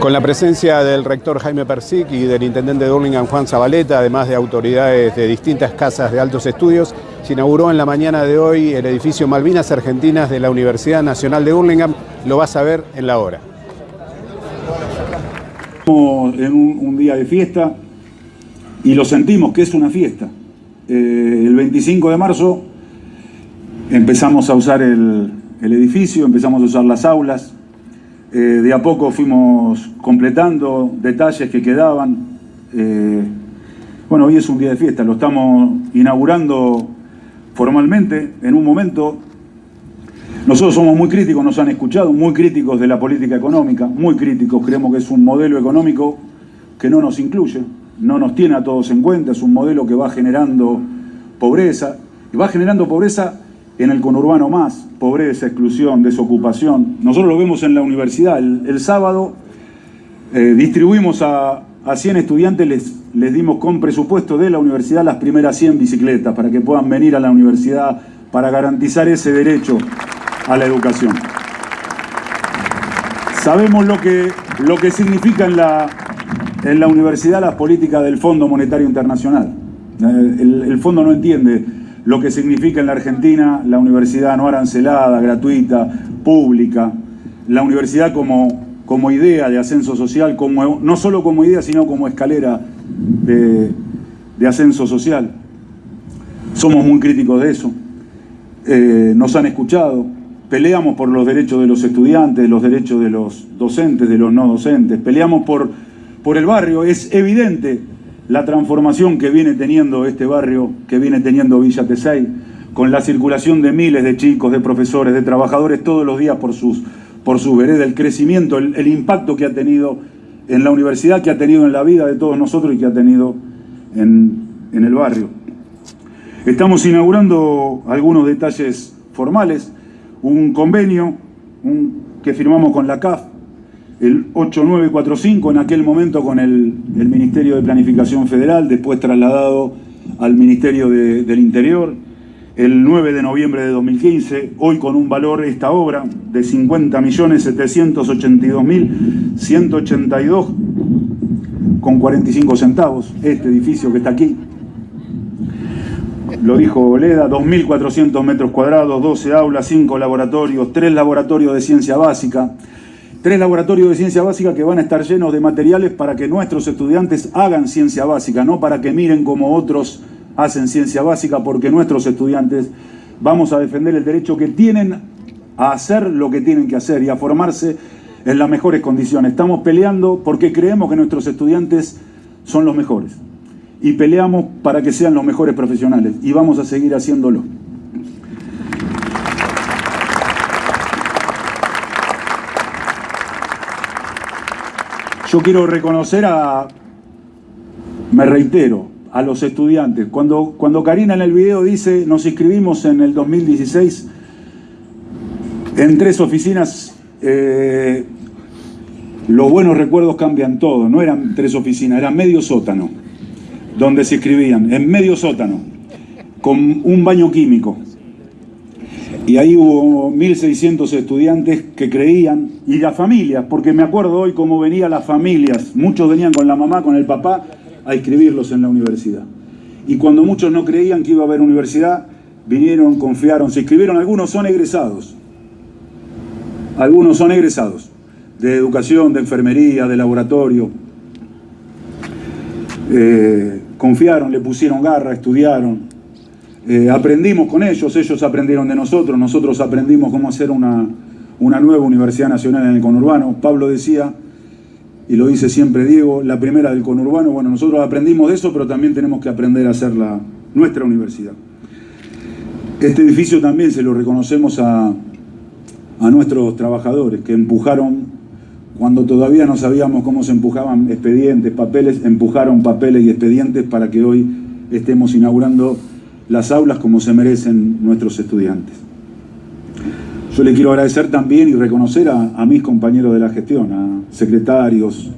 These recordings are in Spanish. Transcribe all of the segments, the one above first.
Con la presencia del rector Jaime Persic y del intendente de Burlingame Juan Zabaleta, además de autoridades de distintas casas de altos estudios, se inauguró en la mañana de hoy el edificio Malvinas Argentinas de la Universidad Nacional de Burlingame. Lo vas a ver en la hora. En un, día de fiesta y lo sentimos que es una fiesta. Eh, el 25 de marzo empezamos a usar el edificio, empezamos a usar las aulas, eh, de a poco fuimos completando detalles que quedaban. Eh, bueno, hoy es un día de fiesta, lo estamos inaugurando formalmente en un momento. Nosotros somos muy críticos, nos han escuchado, muy críticos de la política económica, muy críticos, creemos que es un modelo económico que no nos incluye, no nos tiene a todos en cuenta, es un modelo que va generando pobreza, y va generando pobreza en el conurbano más, pobreza, exclusión, desocupación. Nosotros lo vemos en la universidad. El, sábado eh, distribuimos a, a 100 estudiantes, les, les dimos con presupuesto de la universidad las primeras 100 bicicletas para que puedan venir a la universidad para garantizar ese derecho a la educación. Sabemos lo que, lo que significa en la, en la universidad las políticas del Fondo Monetario Internacional. Eh, el, el fondo no entiende lo que significa en la Argentina la universidad no arancelada, gratuita, pública, la universidad como, como idea de ascenso social, no solo como idea, sino como escalera de, ascenso social. Somos muy críticos de eso, eh, nos han escuchado, peleamos por los derechos de los estudiantes, los derechos de los docentes, de los no docentes, peleamos por, por el barrio, es evidente la transformación que viene teniendo este barrio, que viene teniendo Villa Tesey, con la circulación de miles de chicos, de profesores, de trabajadores todos los días por sus, por su vereda, el crecimiento, el, impacto que ha tenido en la universidad, que ha tenido en la vida de todos nosotros y que ha tenido en, el barrio. Estamos inaugurando algunos detalles formales, un convenio que firmamos con la CAF, el 8945 en aquel momento con el, Ministerio de Planificación Federal, después trasladado al Ministerio del Interior, el 9 de noviembre de 2015, hoy con un valor esta obra de 50.782.182 con 45 centavos, este edificio que está aquí. Lo dijo Oleda, 2.400 metros cuadrados, 12 aulas, 5 laboratorios, 3 laboratorios de ciencia básica, Tres laboratorios de ciencia básica que van a estar llenos de materiales para que nuestros estudiantes hagan ciencia básica, no para que miren como otros hacen ciencia básica, porque nuestros estudiantes vamos a defender el derecho que tienen a hacer lo que tienen que hacer y a formarse en las mejores condiciones. Estamos peleando porque creemos que nuestros estudiantes son los mejores y peleamos para que sean los mejores profesionales y vamos a seguir haciéndolo. Yo quiero reconocer a, me reitero, a los estudiantes. Cuando, cuando Karina en el video dice, nos inscribimos en el 2016 en tres oficinas, eh, los buenos recuerdos cambian todo, no eran tres oficinas, era medio sótano, donde se inscribían, en medio sótano, con un baño químico. Y ahí hubo 1.600 estudiantes que creían, y las familias, porque me acuerdo hoy cómo venían las familias, muchos venían con la mamá, con el papá, a inscribirlos en la universidad. Y cuando muchos no creían que iba a haber universidad, vinieron, confiaron, se inscribieron, algunos son egresados, algunos son egresados, de educación, de enfermería, de laboratorio, eh, confiaron, le pusieron garra, estudiaron, eh, aprendimos con ellos, ellos aprendieron de nosotros, nosotros aprendimos cómo hacer una, nueva universidad nacional en el conurbano. Pablo decía, y lo dice siempre Diego, la primera del conurbano, bueno, nosotros aprendimos de eso, pero también tenemos que aprender a hacer la, nuestra universidad. Este edificio también se lo reconocemos a, a nuestros trabajadores que empujaron, cuando todavía no sabíamos cómo se empujaban expedientes, papeles, empujaron papeles y expedientes para que hoy estemos inaugurando las aulas como se merecen nuestros estudiantes. Yo le quiero agradecer también y reconocer a, mis compañeros de la gestión, a secretarios,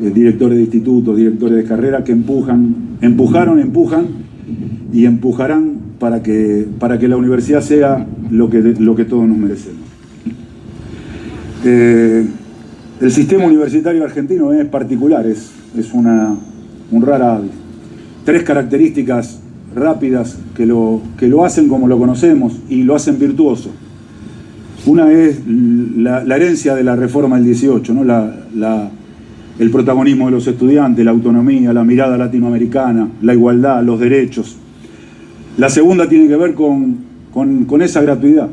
eh, directores de institutos, directores de carrera, que empujan, empujaron, empujan y empujarán para que, para que la universidad sea lo que, lo que todos nos merecemos. Eh, El sistema universitario argentino es particular, es, es una, un rara. Tres características rápidas que lo, que lo hacen como lo conocemos y lo hacen virtuoso. Una es la, herencia de la reforma del 18, ¿no? La, el protagonismo de los estudiantes, la autonomía, la mirada latinoamericana, la igualdad, los derechos. La segunda tiene que ver con, con esa gratuidad,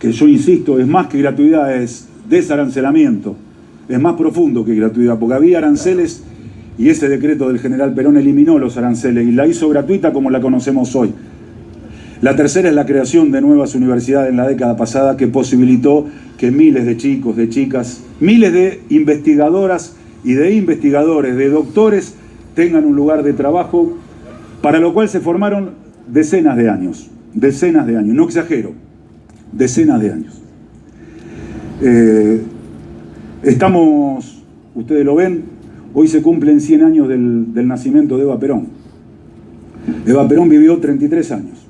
que yo insisto, es más que gratuidad, es desarancelamiento, es más profundo que gratuidad, porque había aranceles y ese decreto del general Perón eliminó los aranceles y la hizo gratuita como la conocemos hoy. La tercera es la creación de nuevas universidades en la década pasada que posibilitó que miles de chicos, de chicas, miles de investigadoras y de investigadores, de doctores, tengan un lugar de trabajo, para lo cual se formaron decenas de años, decenas de años, no exagero, decenas de años. Eh, estamos, ustedes lo ven, hoy se cumplen 100 años del, del nacimiento de Eva Perón. Eva Perón vivió 33 años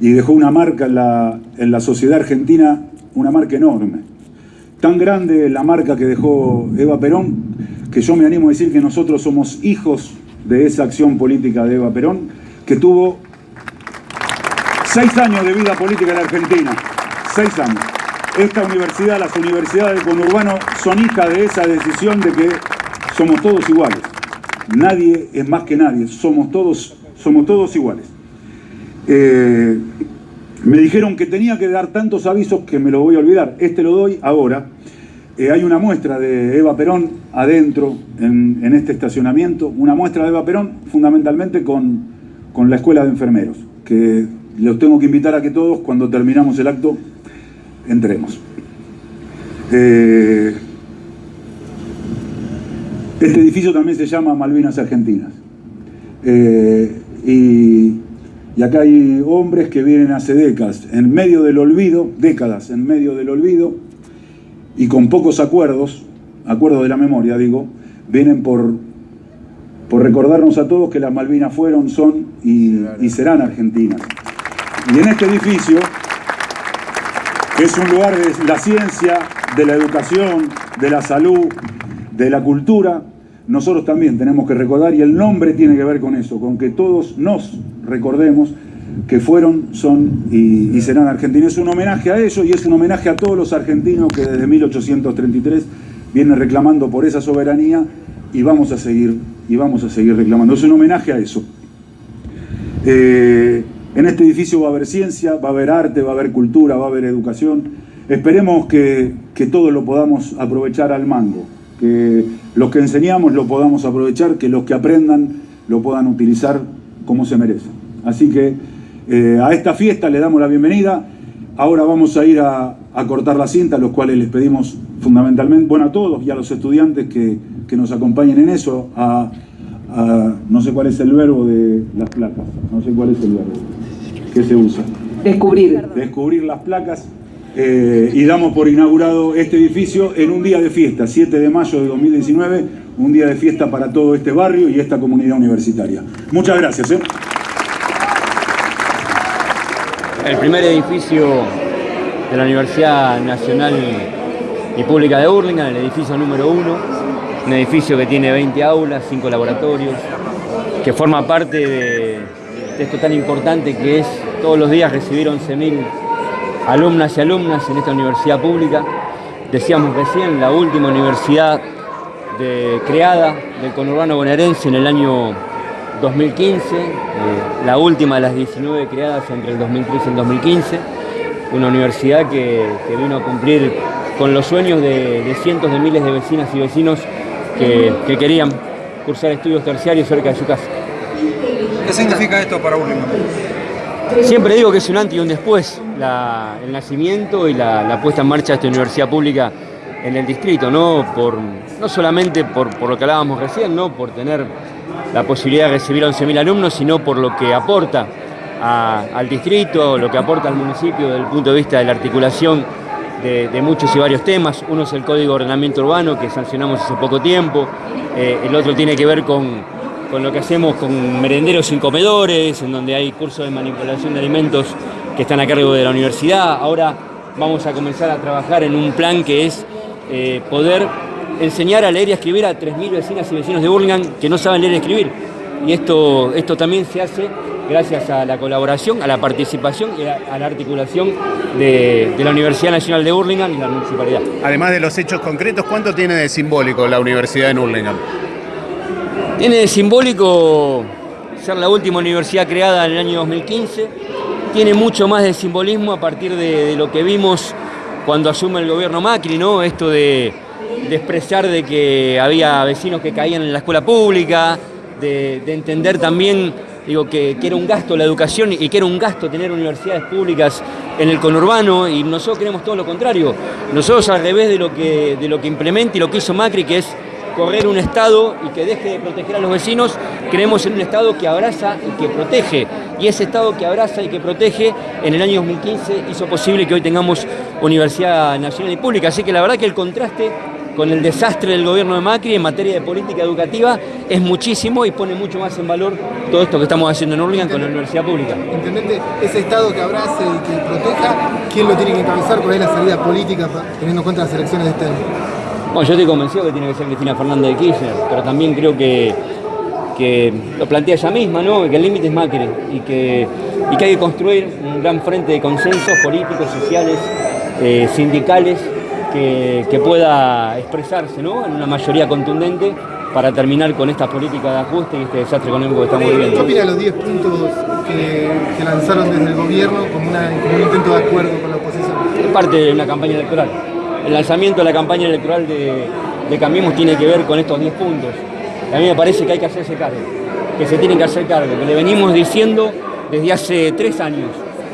y dejó una marca en la, la sociedad argentina, una marca enorme. Tan grande la marca que dejó Eva Perón, que yo me animo a decir que nosotros somos hijos de esa acción política de Eva Perón, que tuvo seis años de vida política en Argentina. Seis años. Esta universidad, las universidades de conurbano, son hijas de esa decisión de que somos todos iguales. Nadie es más que nadie, somos todos, somos todos iguales. Eh, me dijeron que tenía que dar tantos avisos que me lo voy a olvidar. Este lo doy ahora. Eh, hay una muestra de Eva Perón adentro, en, este estacionamiento. Una muestra de Eva Perón fundamentalmente con, con la Escuela de Enfermeros, que los tengo que invitar a que todos, cuando terminamos el acto, entremos. Eh, este edificio también se llama Malvinas Argentinas. y y acá hay hombres que vienen hace décadas, en medio del olvido, décadas en medio del olvido, y con pocos acuerdos, acuerdos de la memoria digo, vienen por, por recordarnos a todos que las Malvinas fueron, son y, y serán argentinas. Y en este edificio, que es un lugar de la ciencia, de la educación, de la salud, de la cultura, nosotros también tenemos que recordar, y el nombre tiene que ver con eso, con que todos nos recordemos que fueron, son y, serán argentinos. Es un homenaje a ellos y es un homenaje a todos los argentinos que desde 1833 vienen reclamando por esa soberanía y vamos a seguir, y vamos a seguir reclamando. Es un homenaje a eso. Eh, en este edificio va a haber ciencia, va a haber arte, va a haber cultura, va a haber educación. Esperemos que, que todos lo podamos aprovechar al mango, que los que enseñamos lo podamos aprovechar, que los que aprendan lo puedan utilizar como se merece. Así que eh, a esta fiesta le damos la bienvenida. Ahora vamos a ir a, cortar la cinta, a los cuales les pedimos fundamentalmente, bueno, a todos y a los estudiantes que, nos acompañen en eso, a, no sé cuál es el verbo de las placas, no sé cuál es el verbo que se usa. Descubrir. Descubrir las placas. Eh, y damos por inaugurado este edificio en un día de fiesta, 7 de mayo de 2019, un día de fiesta para todo este barrio y esta comunidad universitaria. Muchas gracias. ¿eh? El primer edificio de la Universidad Nacional y Pública de Hurlingham, el edificio número uno, un edificio que tiene 20 aulas, 5 laboratorios, que forma parte de, de esto tan importante que es todos los días recibir 11.000 alumnas y alumnas en esta universidad pública. Decíamos recién, la última universidad creada del conurbano bonaerense en el año 2015, eh, la última de las 19 creadas entre el 2013 y el 2015, una universidad que, vino a cumplir con los sueños de, cientos de miles de vecinas y vecinos que, que, querían cursar estudios terciarios cerca de su casa. ¿Qué significa esto para Urlingan? Siempre digo que es un antes y un después el nacimiento y la, puesta en marcha de esta universidad pública en el distrito, no, por, no solamente por, lo que hablábamos recién, ¿no? por tener la posibilidad de recibir a 11.000 alumnos, sino por lo que aporta al distrito, lo que aporta al municipio desde el punto de vista de la articulación de, muchos y varios temas. Uno es el Código de Ordenamiento Urbano que sancionamos hace poco tiempo, eh, el otro tiene que ver con con lo que hacemos con merenderos sin comedores, en donde hay cursos de manipulación de alimentos que están a cargo de la universidad. Ahora vamos a comenzar a trabajar en un plan que es eh, poder enseñar a leer y escribir a 3.000 vecinas y vecinos de Burlingame que no saben leer y escribir. Y esto, esto también se hace gracias a la colaboración, a la participación y a, la articulación de, la Universidad Nacional de Burlingame y la municipalidad. Además de los hechos concretos, ¿cuánto tiene de simbólico la Universidad de Burlingame? Tiene de simbólico ser la última universidad creada en el año 2015, tiene mucho más de simbolismo a partir de, lo que vimos cuando asume el gobierno Macri, ¿no? Esto de, expresar de que había vecinos que caían en la escuela pública, de, entender también digo, que, que, era un gasto la educación y que era un gasto tener universidades públicas en el conurbano y nosotros queremos todo lo contrario. Nosotros al revés de lo que, de lo que implementa y lo que hizo Macri, que es correr un Estado y que deje de proteger a los vecinos, creemos en un Estado que abraza y que protege. Y ese Estado que abraza y que protege, en el año 2015 hizo posible que hoy tengamos Universidad Nacional y Pública. Así que la verdad que el contraste con el desastre del gobierno de Macri en materia de política educativa es muchísimo y pone mucho más en valor todo esto que estamos haciendo en Urlingan con la universidad pública. Intendente, ese Estado que abrace y que proteja, ¿quién lo tiene que encabezar? ¿Cuál es la salida política teniendo en cuenta las elecciones de este año? Bueno, yo estoy convencido que tiene que ser Cristina Fernández de Kirchner, pero también creo que, que lo plantea ella misma, ¿no? que el límite es Macri y que, y que hay que construir un gran frente de consensos políticos, sociales, eh, sindicales, que, que, pueda expresarse ¿no? en una mayoría contundente para terminar con esta política de ajuste y este desastre económico que estamos viviendo. ¿Qué opina de los 10 puntos que, que, lanzaron desde el gobierno como, una, como un intento de acuerdo con la oposición? Es parte de una campaña electoral el lanzamiento de la campaña electoral de, de Cambiemos tiene que ver con estos 10 puntos. A mí me parece que hay que hacerse cargo, que se tienen que hacer cargo, que le venimos diciendo desde hace tres años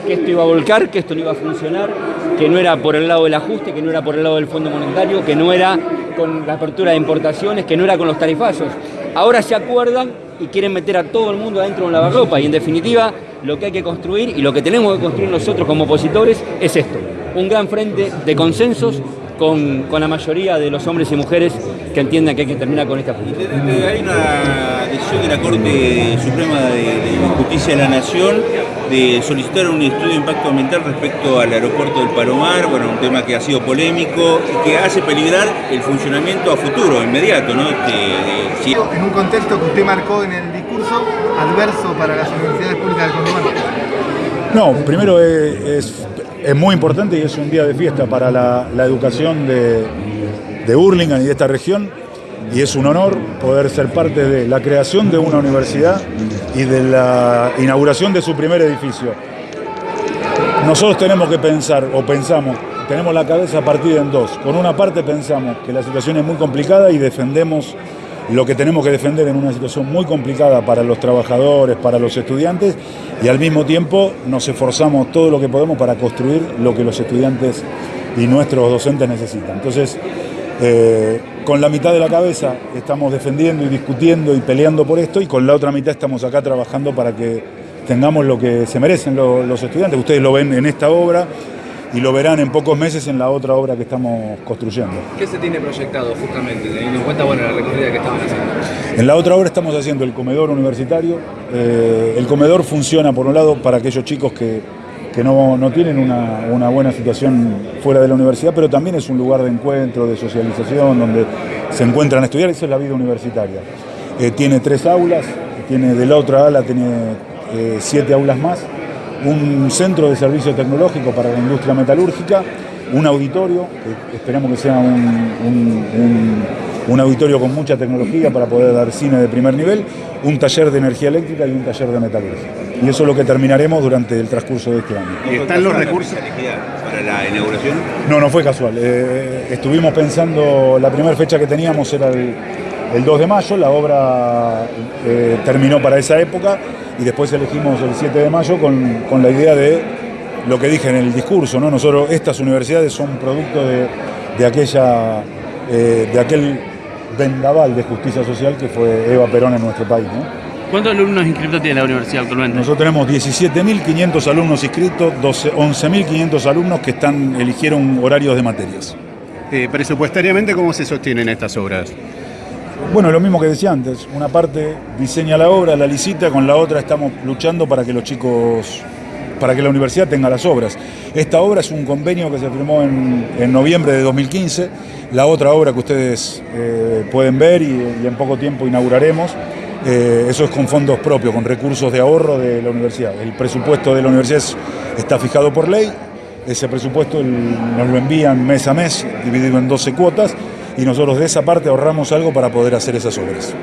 que esto iba a volcar, que esto no iba a funcionar, que no era por el lado del ajuste, que no era por el lado del Fondo Monetario, que no era con la apertura de importaciones, que no era con los tarifazos. Ahora se acuerdan y quieren meter a todo el mundo adentro de un lavarropa y en definitiva lo que hay que construir y lo que tenemos que construir nosotros como opositores es esto, un gran frente de consensos con, con, la mayoría de los hombres y mujeres que entiendan que hay que terminar con esta política. Hay una decisión de la Corte Suprema de, Justicia de la Nación de solicitar un estudio de impacto ambiental respecto al aeropuerto del Palomar, bueno, un tema que ha sido polémico y que hace peligrar el funcionamiento a futuro, inmediato, ¿no? Este, En un contexto que usted marcó en el discurso, adverso para las universidades públicas del Condomar. No, primero es es muy importante y es un día de fiesta para la, educación de, de Burlingame y de esta región y es un honor poder ser parte de la creación de una universidad y de la inauguración de su primer edificio. Nosotros tenemos que pensar, o pensamos, tenemos la cabeza partida en dos. Con una parte pensamos que la situación es muy complicada y defendemos lo que tenemos que defender en una situación muy complicada para los trabajadores, para los estudiantes, y al mismo tiempo nos esforzamos todo lo que podemos para construir lo que los estudiantes y nuestros docentes necesitan. Entonces, eh, con la mitad de la cabeza estamos defendiendo y discutiendo y peleando por esto, y con la otra mitad estamos acá trabajando para que tengamos lo que se merecen los estudiantes. Ustedes lo ven en esta obra, y lo verán en pocos meses en la otra obra que estamos construyendo. ¿Qué se tiene proyectado justamente, teniendo en cuenta bueno, la recorrida que estaban haciendo? En la otra obra estamos haciendo el comedor universitario. Eh, el comedor funciona, por un lado, para aquellos chicos que, que no, no, tienen una, una, buena situación fuera de la universidad, pero también es un lugar de encuentro, de socialización, donde se encuentran a estudiar, esa es la vida universitaria. Eh, tiene tres aulas, tiene de la otra ala tiene eh, siete aulas más, un centro de servicio tecnológico para la industria metalúrgica, un auditorio, que esperamos que sea un, auditorio con mucha tecnología para poder dar cine de primer nivel, un taller de energía eléctrica y un taller de metalurgia. Y eso es lo que terminaremos durante el transcurso de este año. ¿Y están los recursos para la inauguración? No, no fue casual. Eh, estuvimos pensando, la primera fecha que teníamos era el, 2 de mayo, la obra eh, terminó para esa época y después elegimos el 7 de mayo con, la idea de lo que dije en el discurso, ¿no? Nosotros, estas universidades son producto de, aquella, eh, de aquel vendaval de justicia social que fue Eva Perón en nuestro país, ¿Cuántos alumnos inscritos tiene la universidad actualmente? Nosotros tenemos 17.500 alumnos inscritos, 11.500 alumnos que están, eligieron horarios de materias. Eh, presupuestariamente, ¿cómo se sostienen estas obras? Bueno, lo mismo que decía antes, una parte diseña la obra, la licita, con la otra estamos luchando para que los chicos, para que la universidad tenga las obras. Esta obra es un convenio que se firmó en, noviembre de 2015 La otra obra que ustedes eh, pueden ver y, en poco tiempo inauguraremos, eh, eso es con fondos propios, con recursos de ahorro de la universidad. El presupuesto de la universidad es- está fijado por ley, ese presupuesto nos lo envían mes a mes, dividido en 12 cuotas, y nosotros de esa parte ahorramos algo para poder hacer esas obras.